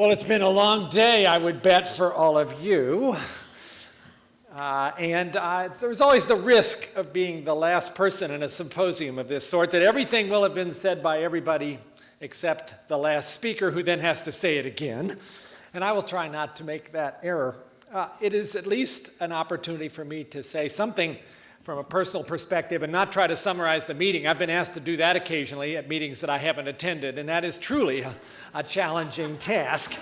Well, it's been a long day, I would bet, for all of you. Uh, and uh, there's always the risk of being the last person in a symposium of this sort, that everything will have been said by everybody except the last speaker, who then has to say it again. And I will try not to make that error. Uh, it is at least an opportunity for me to say something from a personal perspective and not try to summarize the meeting. I've been asked to do that occasionally at meetings that I haven't attended, and that is truly a, a challenging task.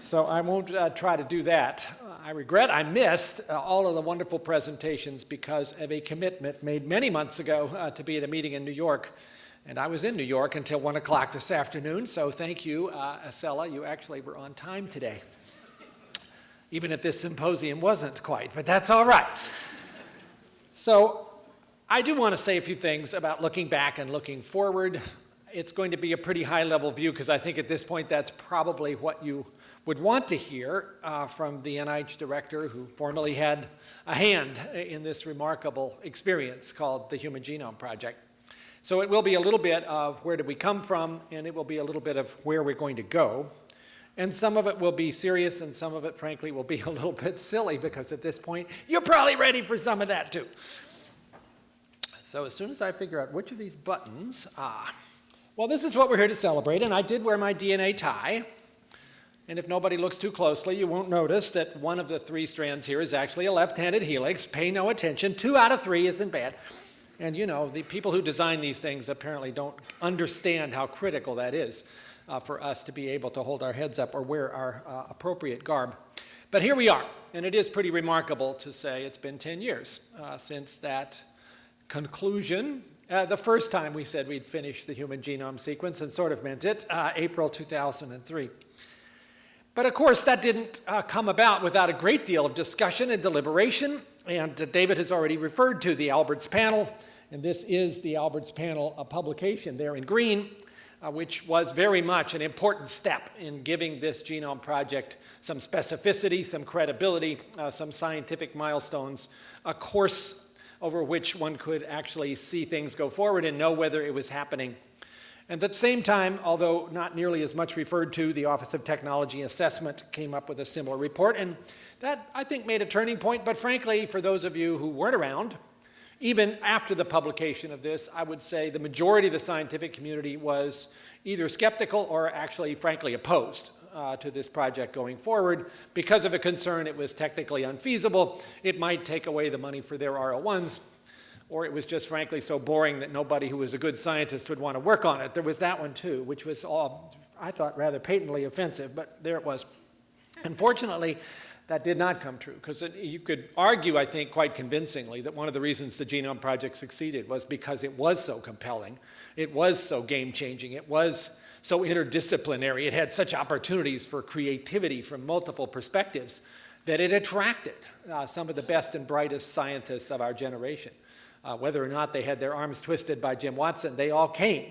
So I won't uh, try to do that. I regret I missed uh, all of the wonderful presentations because of a commitment made many months ago uh, to be at a meeting in New York. And I was in New York until 1 o'clock this afternoon, so thank you, uh, Acela. You actually were on time today. Even if this symposium wasn't quite, but that's all right. So I do want to say a few things about looking back and looking forward. It's going to be a pretty high level view because I think at this point that's probably what you would want to hear uh, from the NIH director who formerly had a hand in this remarkable experience called the Human Genome Project. So it will be a little bit of where did we come from and it will be a little bit of where we're going to go. And some of it will be serious and some of it, frankly, will be a little bit silly because at this point, you're probably ready for some of that too. So as soon as I figure out which of these buttons, ah, well, this is what we're here to celebrate, and I did wear my DNA tie. And if nobody looks too closely, you won't notice that one of the three strands here is actually a left-handed helix. Pay no attention. Two out of three isn't bad. And you know, the people who design these things apparently don't understand how critical that is uh, for us to be able to hold our heads up or wear our uh, appropriate garb. But here we are, and it is pretty remarkable to say it's been 10 years uh, since that conclusion. Uh, the first time we said we'd finish the human genome sequence and sort of meant it, uh, April 2003. But of course, that didn't uh, come about without a great deal of discussion and deliberation. And David has already referred to the Alberts panel. And this is the Alberts panel publication there in green uh, which was very much an important step in giving this genome project some specificity, some credibility, uh, some scientific milestones, a course over which one could actually see things go forward and know whether it was happening. And at the same time, although not nearly as much referred to, the Office of Technology Assessment came up with a similar report. And that, I think, made a turning point. But frankly, for those of you who weren't around, even after the publication of this, I would say the majority of the scientific community was either skeptical or actually, frankly, opposed uh, to this project going forward because of a concern it was technically unfeasible, it might take away the money for their R01s, or it was just frankly so boring that nobody who was a good scientist would want to work on it. There was that one too, which was all, I thought, rather patently offensive, but there it was. Unfortunately, that did not come true because you could argue, I think, quite convincingly that one of the reasons the Genome Project succeeded was because it was so compelling. It was so game-changing. It was so interdisciplinary. It had such opportunities for creativity from multiple perspectives that it attracted uh, some of the best and brightest scientists of our generation. Uh, whether or not they had their arms twisted by Jim Watson, they all came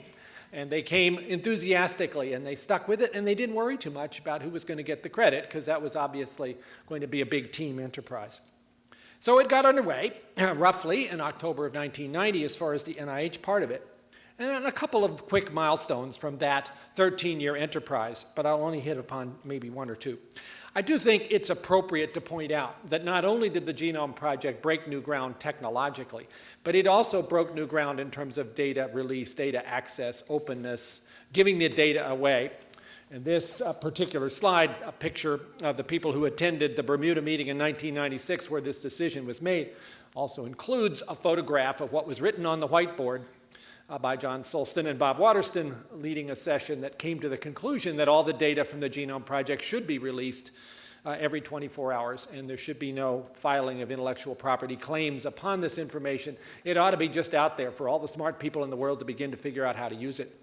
and they came enthusiastically and they stuck with it and they didn't worry too much about who was going to get the credit because that was obviously going to be a big team enterprise. So it got underway roughly in October of 1990 as far as the NIH part of it. And a couple of quick milestones from that 13-year enterprise, but I'll only hit upon maybe one or two. I do think it's appropriate to point out that not only did the Genome Project break new ground technologically, but it also broke new ground in terms of data release, data access, openness, giving the data away. And this uh, particular slide, a picture of the people who attended the Bermuda meeting in 1996 where this decision was made, also includes a photograph of what was written on the whiteboard uh, by John Sulston and Bob Waterston leading a session that came to the conclusion that all the data from the Genome Project should be released uh, every 24 hours and there should be no filing of intellectual property claims upon this information. It ought to be just out there for all the smart people in the world to begin to figure out how to use it.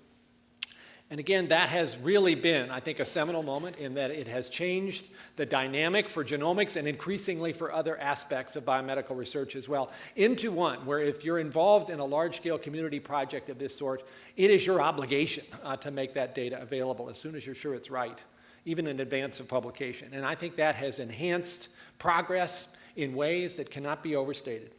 And again, that has really been, I think, a seminal moment in that it has changed the dynamic for genomics and increasingly for other aspects of biomedical research as well into one where if you're involved in a large-scale community project of this sort, it is your obligation uh, to make that data available as soon as you're sure it's right, even in advance of publication. And I think that has enhanced progress in ways that cannot be overstated.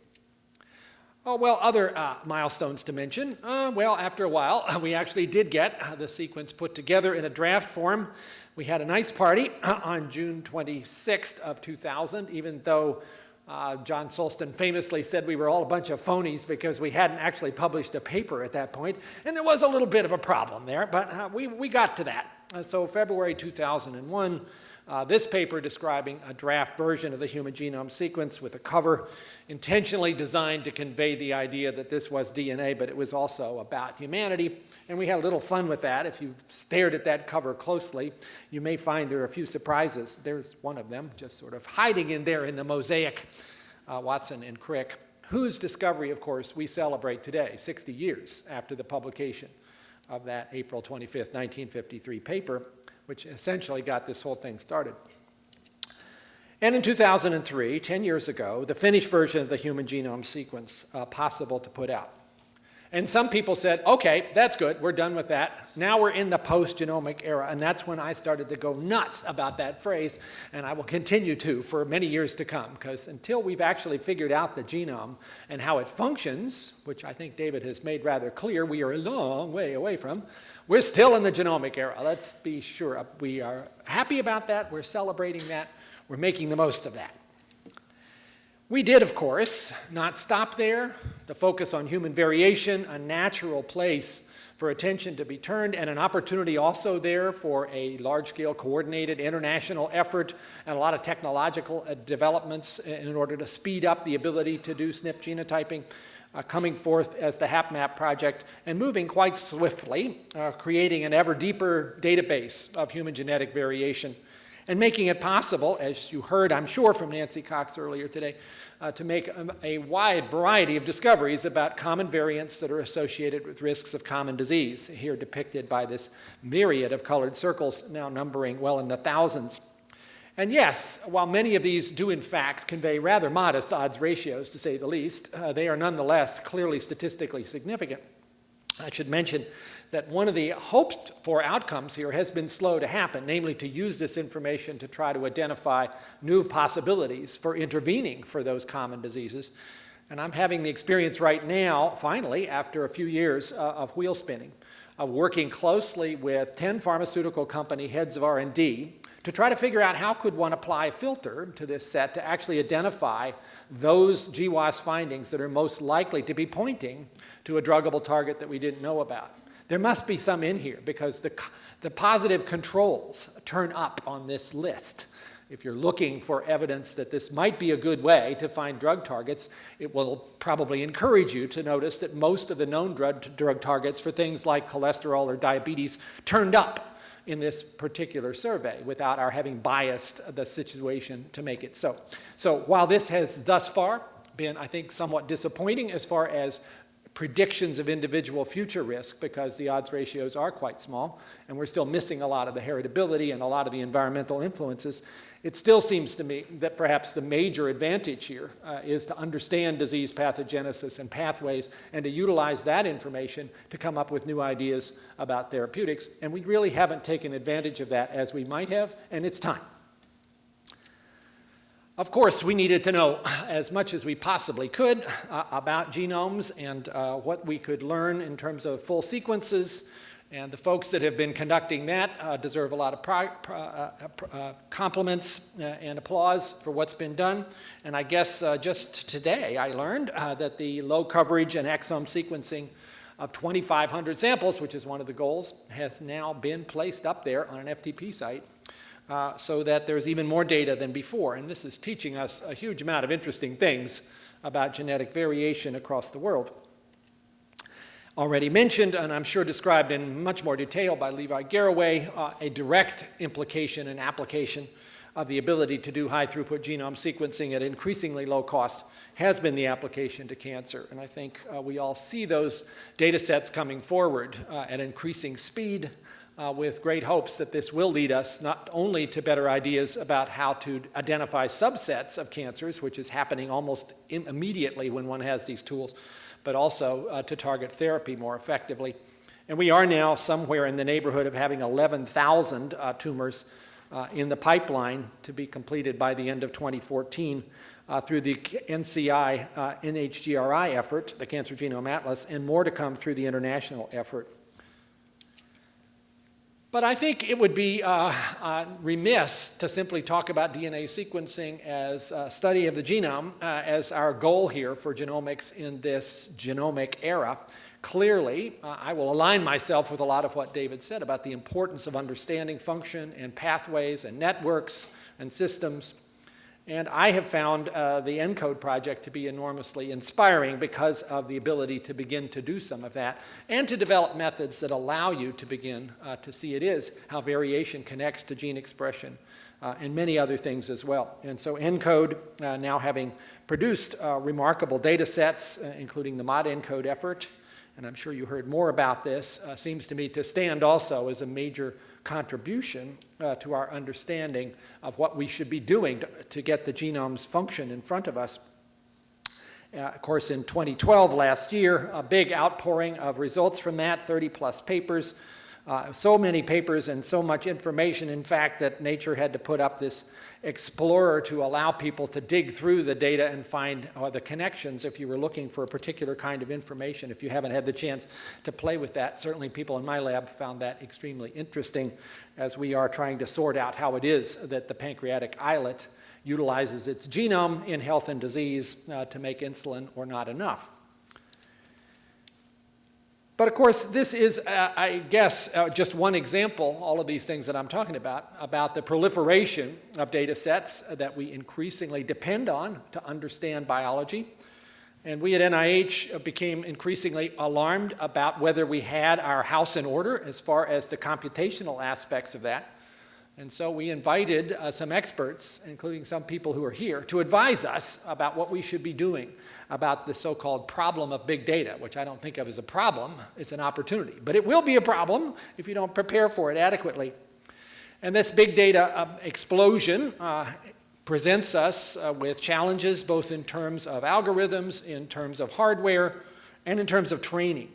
Oh, well, other uh, milestones to mention. Uh, well, after a while, we actually did get uh, the sequence put together in a draft form. We had a nice party on June 26th of 2000, even though uh, John Sulston famously said we were all a bunch of phonies because we hadn't actually published a paper at that point. And there was a little bit of a problem there, but uh, we, we got to that. Uh, so February 2001, uh, this paper describing a draft version of the human genome sequence with a cover intentionally designed to convey the idea that this was DNA, but it was also about humanity. And we had a little fun with that. If you've stared at that cover closely, you may find there are a few surprises. There's one of them just sort of hiding in there in the mosaic, uh, Watson and Crick, whose discovery, of course, we celebrate today, 60 years after the publication of that April 25th, 1953 paper which essentially got this whole thing started. And in 2003, 10 years ago, the finished version of the human genome sequence uh, possible to put out. And some people said, okay, that's good, we're done with that. Now we're in the post-genomic era, and that's when I started to go nuts about that phrase, and I will continue to for many years to come, because until we've actually figured out the genome and how it functions, which I think David has made rather clear we are a long way away from, we're still in the genomic era. Let's be sure we are happy about that, we're celebrating that, we're making the most of that. We did, of course, not stop there. The focus on human variation, a natural place for attention to be turned, and an opportunity also there for a large-scale coordinated international effort and a lot of technological uh, developments in order to speed up the ability to do SNP genotyping. Uh, coming forth as the HapMap project and moving quite swiftly, uh, creating an ever deeper database of human genetic variation and making it possible, as you heard, I'm sure, from Nancy Cox earlier today, uh, to make a, a, wide variety of discoveries about common variants that are associated with risks of common disease, here depicted by this myriad of colored circles now numbering well in the thousands. And yes, while many of these do in fact convey rather modest odds ratios, to say the least, uh, they are nonetheless clearly statistically significant. I should mention that one of the hoped for outcomes here has been slow to happen, namely to use this information to try to identify new possibilities for intervening for those common diseases. And I'm having the experience right now, finally, after a few years uh, of wheel spinning, of working closely with 10 pharmaceutical company heads of R&D to try to figure out how could one apply a filter to this set to actually identify those GWAS findings that are most likely to be pointing to a druggable target that we didn't know about. There must be some in here because the, the positive controls turn up on this list. If you're looking for evidence that this might be a good way to find drug targets, it will probably encourage you to notice that most of the known drug, drug targets for things like cholesterol or diabetes turned up in this particular survey without our having biased the situation to make it so. So while this has thus far been, I think, somewhat disappointing as far as predictions of individual future risk because the odds ratios are quite small and we're still missing a lot of the heritability and a lot of the environmental influences, it still seems to me that perhaps the major advantage here uh, is to understand disease pathogenesis and pathways and to utilize that information to come up with new ideas about therapeutics. And we really haven't taken advantage of that as we might have, and it's time. Of course, we needed to know as much as we possibly could uh, about genomes and uh, what we could learn in terms of full sequences. And the folks that have been conducting that uh, deserve a lot of uh, uh, uh, compliments and applause for what's been done. And I guess just today I learned that the low coverage and exome sequencing of 2,500 samples, which is one of the goals, has now been placed up there on an FTP site uh, so that there's even more data than before. And this is teaching us a huge amount of interesting things about genetic variation across the world. Already mentioned, and I'm sure described in much more detail by Levi Garraway, uh, a direct implication and application of the ability to do high throughput genome sequencing at increasingly low cost has been the application to cancer. And I think uh, we all see those data sets coming forward uh, at increasing speed uh, with great hopes that this will lead us not only to better ideas about how to identify subsets of cancers, which is happening almost immediately when one has these tools, but also uh, to target therapy more effectively. And we are now somewhere in the neighborhood of having 11,000 uh, tumors uh, in the pipeline to be completed by the end of 2014 uh, through the NCI uh, NHGRI effort, the Cancer Genome Atlas, and more to come through the international effort. But I think it would be uh, uh, remiss to simply talk about DNA sequencing as a study of the genome uh, as our goal here for genomics in this genomic era. Clearly, uh, I will align myself with a lot of what David said about the importance of understanding function and pathways and networks and systems and I have found uh, the ENCODE project to be enormously inspiring because of the ability to begin to do some of that and to develop methods that allow you to begin uh, to see it is how variation connects to gene expression uh, and many other things as well. And so ENCODE, uh, now having produced uh, remarkable data sets, uh, including the ModENCODE effort, and I'm sure you heard more about this, seems to me to stand also as a major contribution uh, to our understanding of what we should be doing to, to get the genome's function in front of us. Uh, of course, in 2012, last year, a big outpouring of results from that, 30 plus papers. Uh, so many papers and so much information, in fact, that Nature had to put up this explorer to allow people to dig through the data and find uh, the connections if you were looking for a particular kind of information. If you haven't had the chance to play with that, certainly people in my lab found that extremely interesting as we are trying to sort out how it is that the pancreatic islet utilizes its genome in health and disease uh, to make insulin or not enough. But of course, this is, uh, I guess, uh, just one example, all of these things that I'm talking about, about the proliferation of data sets that we increasingly depend on to understand biology. And we at NIH became increasingly alarmed about whether we had our house in order as far as the computational aspects of that. And so we invited uh, some experts, including some people who are here, to advise us about what we should be doing about the so-called problem of big data, which I don't think of as a problem, it's an opportunity. But it will be a problem if you don't prepare for it adequately. And this big data uh, explosion uh, presents us uh, with challenges both in terms of algorithms, in terms of hardware, and in terms of training.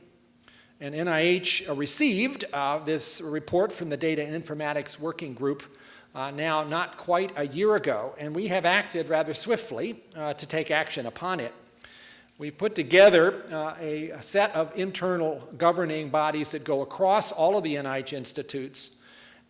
And NIH received uh, this report from the Data and Informatics Working Group uh, now not quite a year ago, and we have acted rather swiftly uh, to take action upon it. We've put together uh, a, a, set of internal governing bodies that go across all of the NIH institutes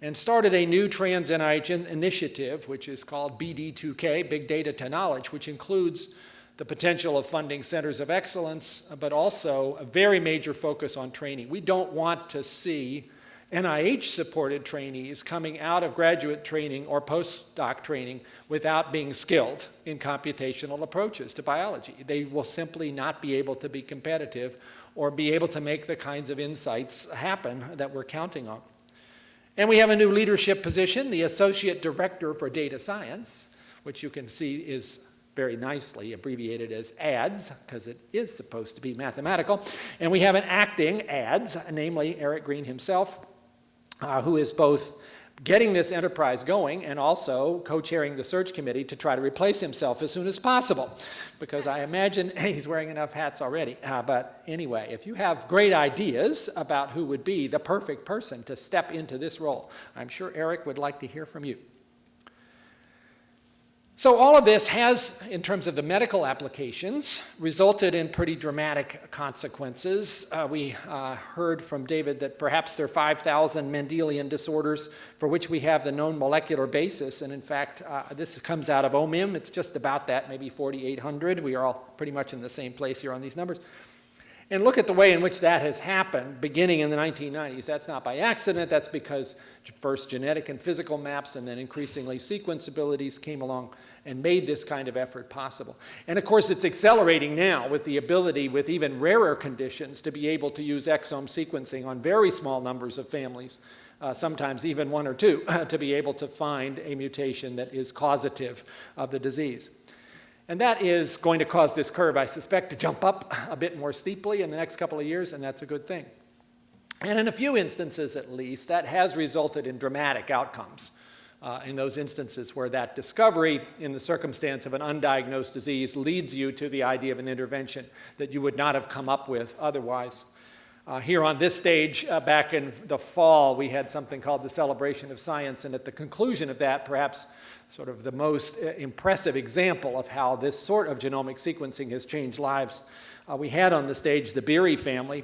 and started a new trans NIH initiative, which is called BD2K, Big Data to Knowledge, which includes the potential of funding centers of excellence, but also a very major focus on training. We don't want to see NIH-supported trainees coming out of graduate training or postdoc training without being skilled in computational approaches to biology. They will simply not be able to be competitive or be able to make the kinds of insights happen that we're counting on. And we have a new leadership position, the Associate Director for Data Science, which you can see is very nicely abbreviated as ADS, because it is supposed to be mathematical. And we have an acting ADS, namely Eric Green himself, uh, who is both getting this enterprise going and also co-chairing the search committee to try to replace himself as soon as possible because I imagine he's wearing enough hats already. Uh, but anyway, if you have great ideas about who would be the perfect person to step into this role, I'm sure Eric would like to hear from you. So all of this has, in terms of the medical applications, resulted in pretty dramatic consequences. Uh, we uh, heard from David that perhaps there are 5,000 Mendelian disorders for which we have the known molecular basis. And in fact, uh, this comes out of OMIM. It's just about that, maybe 4,800. We are all pretty much in the same place here on these numbers. And look at the way in which that has happened beginning in the 1990s. That's not by accident. That's because first genetic and physical maps and then increasingly sequence abilities came along and made this kind of effort possible. And of course, it's accelerating now with the ability with even rarer conditions to be able to use exome sequencing on very small numbers of families, uh, sometimes even one or two, to be able to find a mutation that is causative of the disease. And that is going to cause this curve, I suspect, to jump up a bit more steeply in the next couple of years, and that's a good thing. And in a few instances, at least, that has resulted in dramatic outcomes. Uh, in those instances where that discovery in the circumstance of an undiagnosed disease leads you to the idea of an intervention that you would not have come up with otherwise. Uh, here on this stage, uh, back in the fall, we had something called the Celebration of Science, and at the conclusion of that, perhaps sort of the most uh, impressive example of how this sort of genomic sequencing has changed lives. Uh, we had on the stage the Beery family,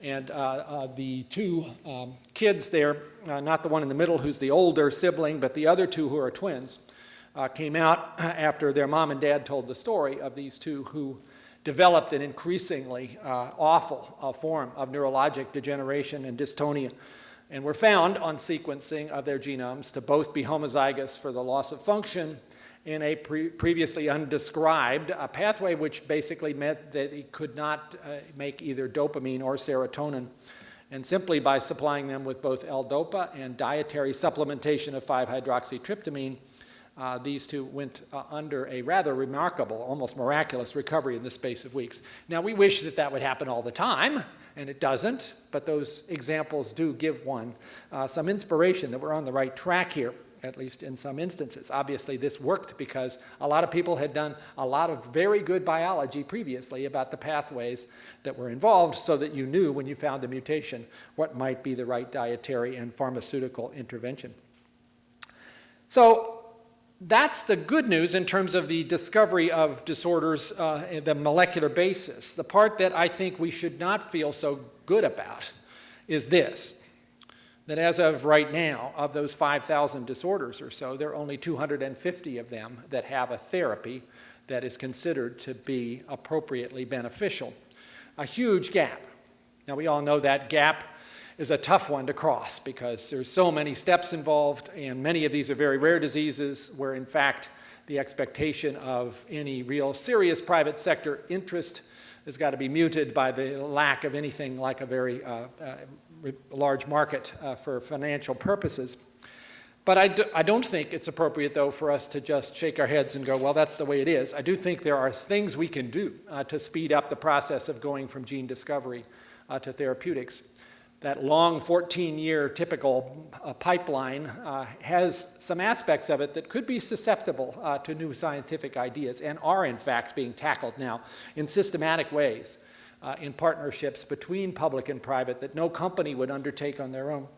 and uh, uh, the two um, kids there, uh, not the one in the middle who's the older sibling, but the other two who are twins, uh, came out after their mom and dad told the story of these two who developed an increasingly awful form of neurologic degeneration and dystonia and were found on sequencing of their genomes to both be homozygous for the loss of function in a pre previously undescribed a pathway which basically meant that he could not uh, make either dopamine or serotonin. And simply by supplying them with both L-DOPA and dietary supplementation of 5-hydroxytryptamine, uh, these two went uh, under a rather remarkable, almost miraculous recovery in the space of weeks. Now, we wish that that would happen all the time, and it doesn't, but those examples do give one uh, some inspiration that we're on the right track here, at least in some instances. Obviously, this worked because a lot of people had done a lot of very good biology previously about the pathways that were involved so that you knew when you found a mutation what might be the right dietary and pharmaceutical intervention. So that's the good news in terms of the discovery of disorders, uh, the molecular basis. The part that I think we should not feel so good about is this, that as of right now, of those 5,000 disorders or so, there are only 250 of them that have a therapy that is considered to be appropriately beneficial. A huge gap. Now, we all know that gap is a tough one to cross because there's so many steps involved and many of these are very rare diseases where in fact the expectation of any real serious private sector interest has got to be muted by the lack of anything like a very uh, uh, large market uh, for financial purposes. But I, do, I don't think it's appropriate, though, for us to just shake our heads and go, well, that's the way it is. I do think there are things we can do uh, to speed up the process of going from gene discovery uh, to therapeutics that long 14-year typical uh, pipeline uh, has some aspects of it that could be susceptible uh, to new scientific ideas and are in fact being tackled now in systematic ways uh, in partnerships between public and private that no company would undertake on their own.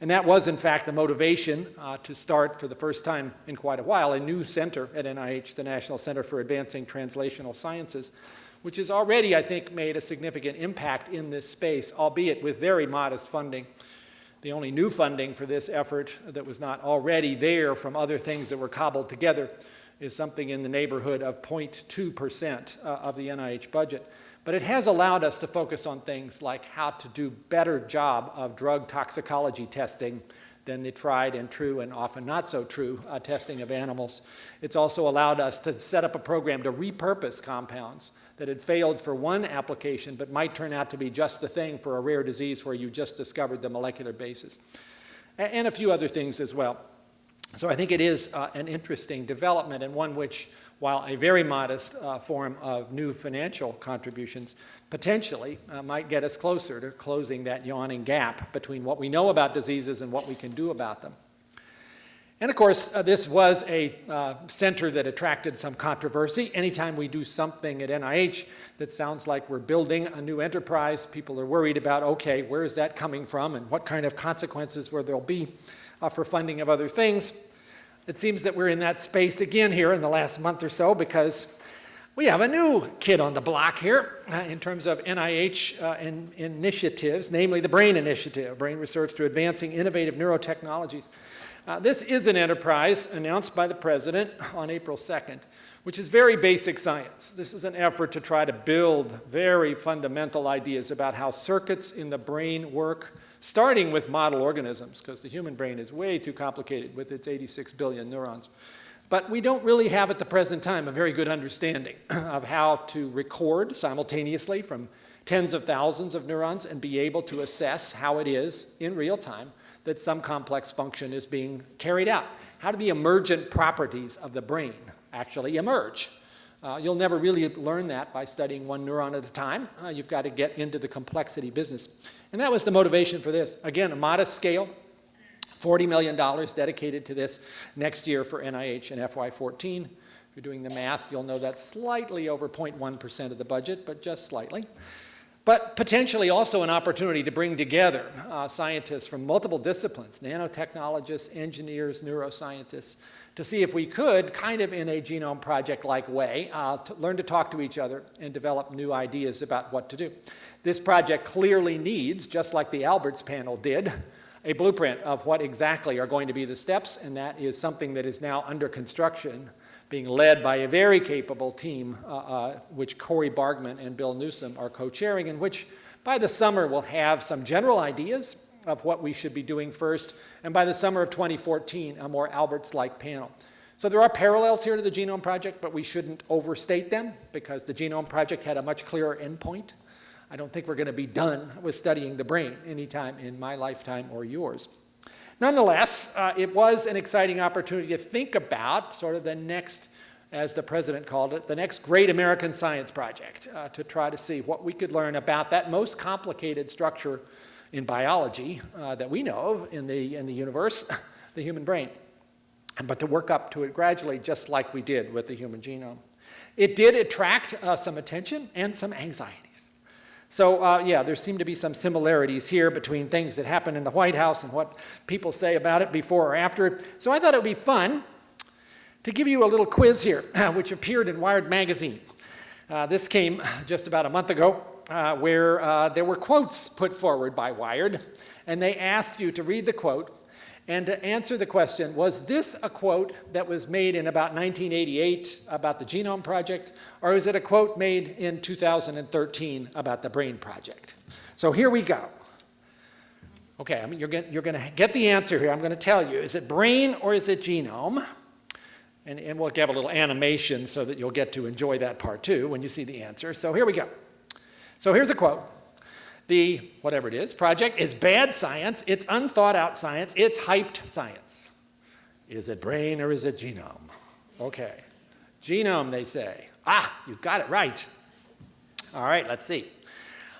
And that was in fact the motivation uh, to start for the first time in quite a while a new center at NIH, the National Center for Advancing Translational Sciences, which has already, I think, made a significant impact in this space, albeit with very modest funding. The only new funding for this effort that was not already there from other things that were cobbled together is something in the neighborhood of 0.2% uh, of the NIH budget. But it has allowed us to focus on things like how to do a better job of drug toxicology testing than the tried and true and often not so true uh, testing of animals. It's also allowed us to set up a program to repurpose compounds that had failed for one application but might turn out to be just the thing for a rare disease where you just discovered the molecular basis. And a few other things as well. So I think it is uh, an interesting development and one which, while a very modest uh, form of new financial contributions, potentially uh, might get us closer to closing that yawning gap between what we know about diseases and what we can do about them. And of course, uh, this was a uh, center that attracted some controversy. Anytime we do something at NIH that sounds like we're building a new enterprise, people are worried about, okay, where is that coming from and what kind of consequences will there be uh, for funding of other things. It seems that we're in that space again here in the last month or so because we have a new kid on the block here uh, in terms of NIH uh, in, initiatives, namely the BRAIN Initiative, Brain Research to Advancing Innovative Neurotechnologies. Uh, this is an enterprise announced by the President on April 2nd, which is very basic science. This is an effort to try to build very fundamental ideas about how circuits in the brain work, starting with model organisms, because the human brain is way too complicated with its 86 billion neurons. But we don't really have at the present time a very good understanding of how to record simultaneously from tens of thousands of neurons and be able to assess how it is in real time that some complex function is being carried out. How do the emergent properties of the brain actually emerge? Uh, you'll never really learn that by studying one neuron at a time. Uh, you've got to get into the complexity business. And that was the motivation for this. Again, a modest scale, $40 million dedicated to this next year for NIH and FY14. If you're doing the math, you'll know that's slightly over 0.1% of the budget, but just slightly. but potentially also an opportunity to bring together uh, scientists from multiple disciplines, nanotechnologists, engineers, neuroscientists, to see if we could, kind of in a genome project-like way, uh, to learn to talk to each other and develop new ideas about what to do. This project clearly needs, just like the Alberts panel did, a blueprint of what exactly are going to be the steps, and that is something that is now under construction, being led by a very capable team, uh, uh, which Cori Bargmann and Bill Newsome are co-chairing, and which by the summer will have some general ideas of what we should be doing first, and by the summer of 2014, a more Alberts-like panel. So there are parallels here to the Genome Project, but we shouldn't overstate them because the Genome Project had a much clearer endpoint. I don't think we're going to be done with studying the brain anytime in my lifetime or yours. Nonetheless, uh, it was an exciting opportunity to think about sort of the next, as the president called it, the next great American science project, uh, to try to see what we could learn about that most complicated structure in biology uh, that we know of in the, in the universe, the human brain, but to work up to it gradually just like we did with the human genome. It did attract uh, some attention and some anxieties. So uh, yeah, there seem to be some similarities here between things that happen in the White House and what people say about it before or after. So I thought it would be fun to give you a little quiz here, which appeared in Wired magazine. Uh, this came just about a month ago uh, where uh, there were quotes put forward by Wired, and they asked you to read the quote and to answer the question, was this a quote that was made in about 1988 about the Genome Project, or is it a quote made in 2013 about the Brain Project? So here we go. Okay, I mean, you're, you're going to get the answer here. I'm going to tell you. Is it brain or is it genome? And, and we'll give a little animation so that you'll get to enjoy that part too when you see the answer. So here we go. So here's a quote. The, whatever it is, project is bad science, it's unthought out science, it's hyped science. Is it brain or is it genome? Okay. Genome, they say. Ah, you got it right. All right, let's see.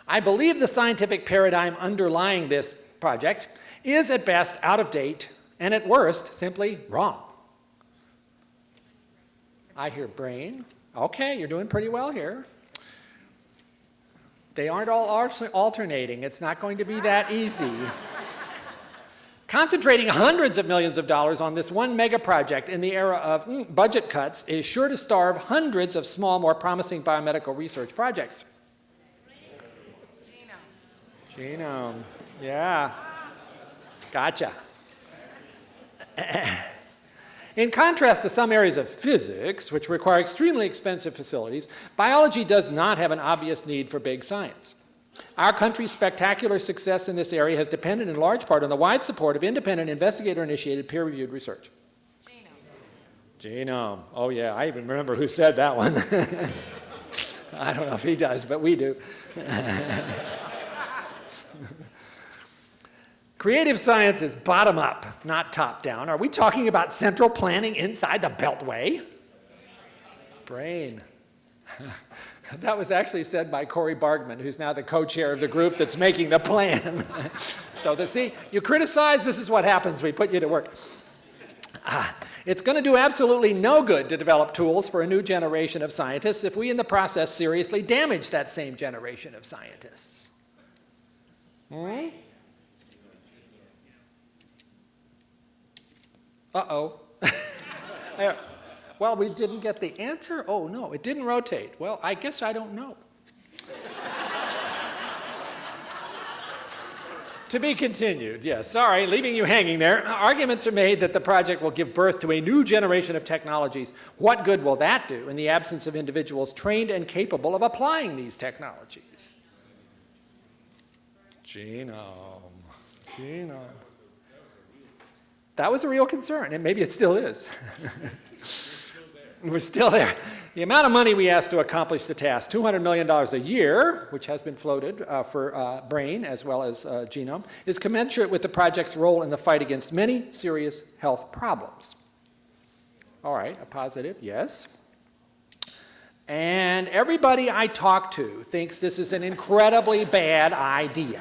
I believe the scientific paradigm underlying this project is at best out of date and at worst simply wrong. I hear brain. Okay, you're doing pretty well here. They aren't all alternating. It's not going to be that easy. Concentrating hundreds of millions of dollars on this one mega project in the era of mm, budget cuts is sure to starve hundreds of small, more promising biomedical research projects. Genome. Genome. Yeah. Gotcha. In contrast to some areas of physics, which require extremely expensive facilities, biology does not have an obvious need for big science. Our country's spectacular success in this area has depended in large part on the wide support of independent investigator-initiated peer-reviewed research. Genome. Genome. Oh yeah, I even remember who said that one. I don't know if he does, but we do. Creative science is bottom up, not top down. Are we talking about central planning inside the Beltway? Brain. that was actually said by Cori Bargmann, who's now the co-chair of the group that's making the plan. so the, see, you criticize, this is what happens. We put you to work. Ah, it's going to do absolutely no good to develop tools for a new generation of scientists if we in the process seriously damage that same generation of scientists. Hmm? Uh-oh. well, we didn't get the answer? Oh, no, it didn't rotate. Well, I guess I don't know. to be continued, yes. Sorry, leaving you hanging there. Arguments are made that the project will give birth to a new generation of technologies. What good will that do in the absence of individuals trained and capable of applying these technologies? Genome. Genome. That was a real concern, and maybe it still is. We're still there. The amount of money we asked to accomplish the task, $200 million a year, which has been floated uh, for uh, brain as well as uh, genome, is commensurate with the project's role in the fight against many serious health problems. All right, a positive, yes. And everybody I talk to thinks this is an incredibly bad idea.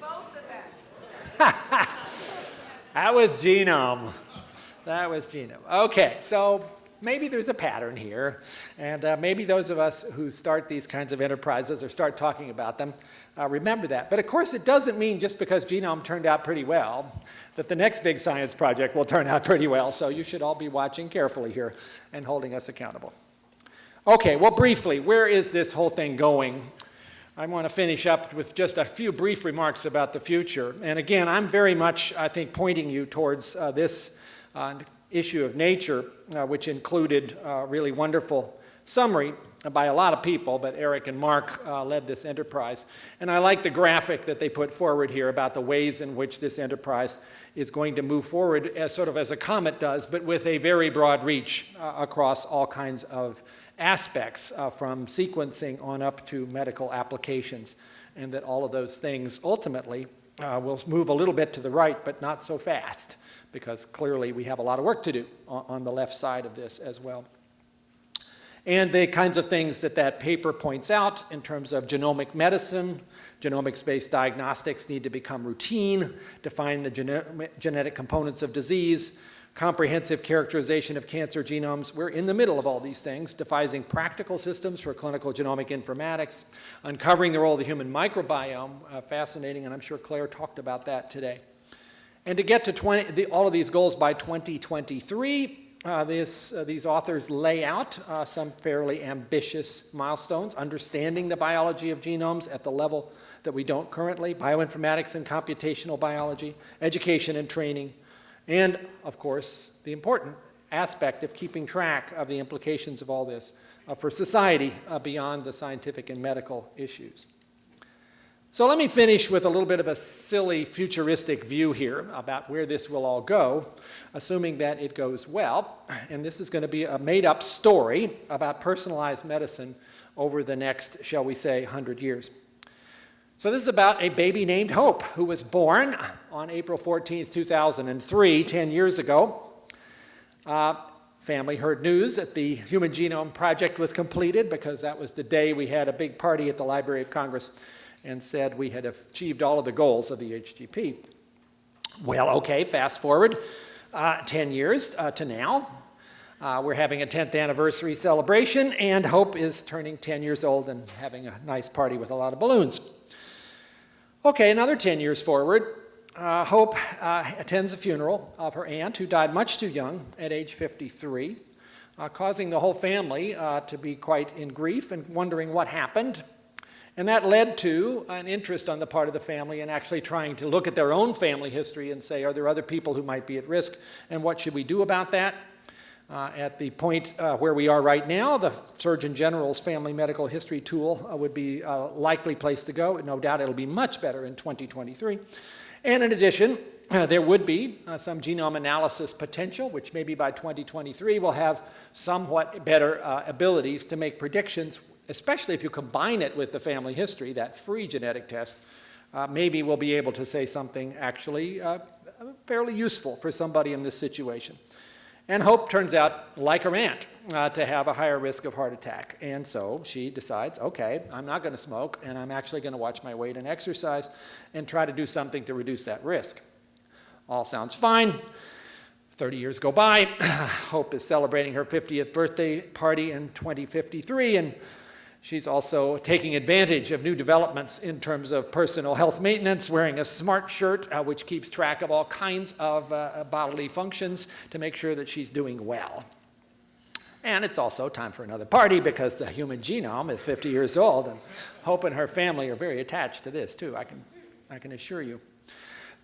Both of them. That was genome. That was genome. Okay, so maybe there's a pattern here. And uh, maybe those of us who start these kinds of enterprises or start talking about them uh, remember that. But of course, it doesn't mean just because genome turned out pretty well that the next big science project will turn out pretty well. So you should all be watching carefully here and holding us accountable. Okay, well, briefly, where is this whole thing going? I want to finish up with just a few brief remarks about the future. And again, I'm very much, I think, pointing you towards uh, this uh, issue of nature, uh, which included a really wonderful summary by a lot of people, but Eric and Mark uh, led this enterprise. And I like the graphic that they put forward here about the ways in which this enterprise is going to move forward as sort of as a comet does, but with a very broad reach uh, across all kinds of aspects uh, from sequencing on up to medical applications, and that all of those things ultimately uh, will move a little bit to the right, but not so fast, because clearly we have a lot of work to do on, on the left side of this as well. And the kinds of things that that paper points out in terms of genomic medicine, genomics-based diagnostics need to become routine, define the gene genetic components of disease, comprehensive characterization of cancer genomes. We're in the middle of all these things, devising practical systems for clinical genomic informatics, uncovering the role of the human microbiome, uh, fascinating, and I'm sure Claire talked about that today. And to get to 20, the, all of these goals by 2023, uh, this, uh, these authors lay out uh, some fairly ambitious milestones, understanding the biology of genomes at the level that we don't currently, bioinformatics and computational biology, education and training, and, of course, the important aspect of keeping track of the implications of all this uh, for society uh, beyond the scientific and medical issues. So let me finish with a little bit of a silly futuristic view here about where this will all go, assuming that it goes well. And this is going to be a made-up story about personalized medicine over the next, shall we say, 100 years. So this is about a baby named Hope who was born on April 14, 2003, 10 years ago. Uh, family heard news that the Human Genome Project was completed because that was the day we had a big party at the Library of Congress and said we had achieved all of the goals of the HGP. Well, okay, fast forward uh, 10 years uh, to now. Uh, we're having a 10th anniversary celebration and Hope is turning 10 years old and having a nice party with a lot of balloons. Okay, another 10 years forward, uh, Hope uh, attends a funeral of her aunt who died much too young at age 53, uh, causing the whole family uh, to be quite in grief and wondering what happened. And that led to an interest on the part of the family in actually trying to look at their own family history and say, are there other people who might be at risk and what should we do about that? Uh, at the point uh, where we are right now, the Surgeon General's Family Medical History tool uh, would be a likely place to go. No doubt it'll be much better in 2023. And in addition, uh, there would be uh, some genome analysis potential, which maybe by 2023 will have somewhat better uh, abilities to make predictions, especially if you combine it with the family history, that free genetic test. maybe we'll be able to say something actually fairly useful for somebody in this situation. And Hope turns out, like her aunt, uh, to have a higher risk of heart attack. And so she decides, okay, I'm not going to smoke, and I'm actually going to watch my weight and exercise and try to do something to reduce that risk. All sounds fine. 30 years go by. Hope is celebrating her 50th birthday party in 2053, and She's also taking advantage of new developments in terms of personal health maintenance, wearing a smart shirt, uh, which keeps track of all kinds of uh, bodily functions to make sure that she's doing well. And it's also time for another party because the human genome is 50 years old, and Hope and her family are very attached to this too, I can, I can assure you.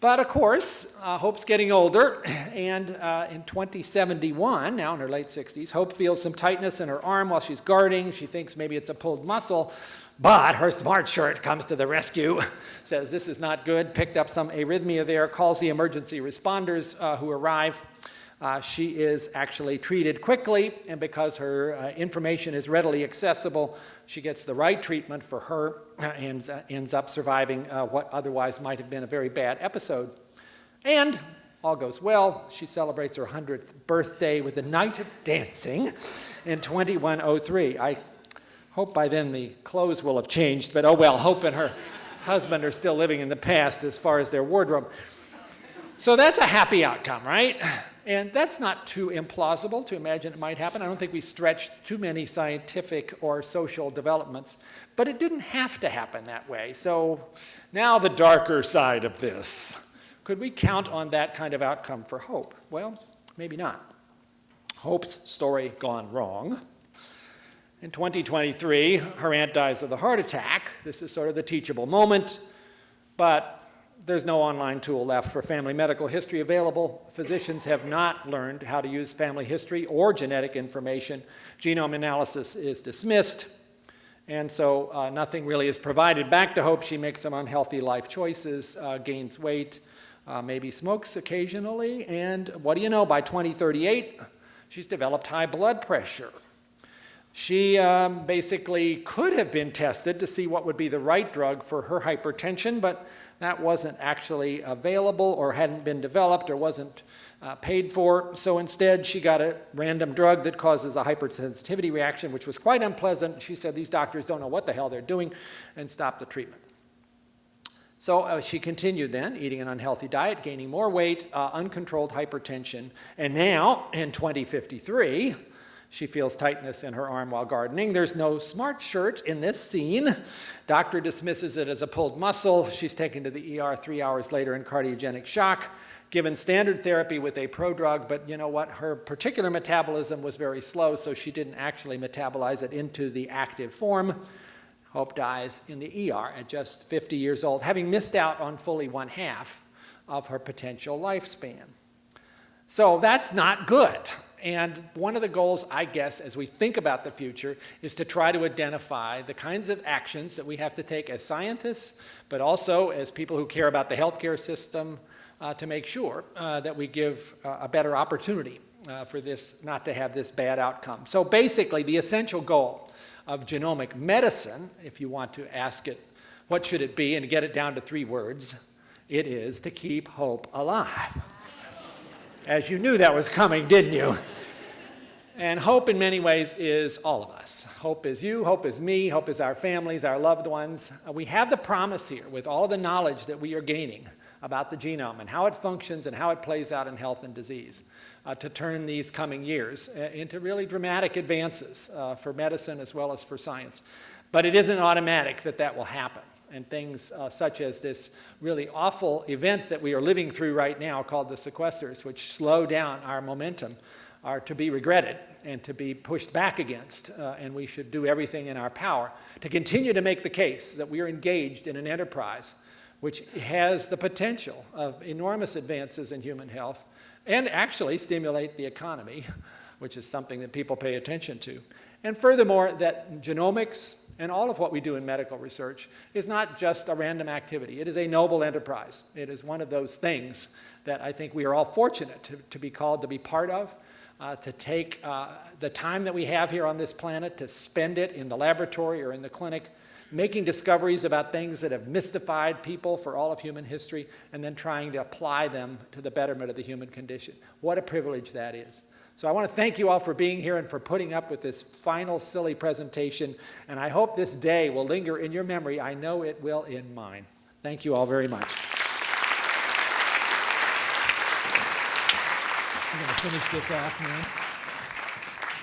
But of course, uh, Hope's getting older, and uh, in 2071, now in her late 60s, Hope feels some tightness in her arm while she's guarding. She thinks maybe it's a pulled muscle, but her smart shirt comes to the rescue, says this is not good, picked up some arrhythmia there, calls the emergency responders uh, who arrive. Uh, she is actually treated quickly, and because her uh, information is readily accessible, she gets the right treatment for her and uh, ends up surviving uh, what otherwise might have been a very bad episode. And all goes well. She celebrates her 100th birthday with a night of dancing in 2103. I hope by then the clothes will have changed, but oh well, Hope and her husband are still living in the past as far as their wardrobe. So that's a happy outcome, right? And that's not too implausible to imagine it might happen. I don't think we stretched too many scientific or social developments, but it didn't have to happen that way. So now the darker side of this. Could we count on that kind of outcome for hope? Well, maybe not. Hope's story gone wrong. In 2023, her aunt dies of a heart attack. This is sort of the teachable moment, but there's no online tool left for family medical history available. Physicians have not learned how to use family history or genetic information. Genome analysis is dismissed, and so uh, nothing really is provided back to Hope. She makes some unhealthy life choices, uh, gains weight, uh, maybe smokes occasionally, and what do you know, by 2038, she's developed high blood pressure. She um, basically could have been tested to see what would be the right drug for her hypertension, but that wasn't actually available or hadn't been developed or wasn't uh, paid for. So instead, she got a random drug that causes a hypersensitivity reaction, which was quite unpleasant. She said, these doctors don't know what the hell they're doing, and stopped the treatment. So uh, she continued then, eating an unhealthy diet, gaining more weight, uh, uncontrolled hypertension, and now, in 2053, she feels tightness in her arm while gardening. There's no smart shirt in this scene. Doctor dismisses it as a pulled muscle. She's taken to the ER three hours later in cardiogenic shock, given standard therapy with a prodrug, but you know what? Her particular metabolism was very slow, so she didn't actually metabolize it into the active form. Hope dies in the ER at just 50 years old, having missed out on fully one half of her potential lifespan. So that's not good. And one of the goals, I guess, as we think about the future is to try to identify the kinds of actions that we have to take as scientists, but also as people who care about the healthcare system uh, to make sure uh, that we give uh, a better opportunity uh, for this not to have this bad outcome. So basically, the essential goal of genomic medicine, if you want to ask it, what should it be, and get it down to three words, it is to keep hope alive. As you knew that was coming, didn't you? And hope in many ways is all of us. Hope is you, hope is me, hope is our families, our loved ones. Uh, we have the promise here with all the knowledge that we are gaining about the genome and how it functions and how it plays out in health and disease uh, to turn these coming years uh, into really dramatic advances uh, for medicine as well as for science. But it isn't automatic that that will happen and things uh, such as this really awful event that we are living through right now called the sequesters, which slow down our momentum, are to be regretted and to be pushed back against. Uh, and we should do everything in our power to continue to make the case that we are engaged in an enterprise which has the potential of enormous advances in human health and actually stimulate the economy, which is something that people pay attention to. And furthermore, that genomics, and all of what we do in medical research is not just a random activity. It is a noble enterprise. It is one of those things that I think we are all fortunate to, to be called to be part of, uh, to take uh, the time that we have here on this planet to spend it in the laboratory or in the clinic, making discoveries about things that have mystified people for all of human history, and then trying to apply them to the betterment of the human condition. What a privilege that is. So I want to thank you all for being here and for putting up with this final silly presentation. And I hope this day will linger in your memory. I know it will in mine. Thank you all very much. I'm going to finish this off now.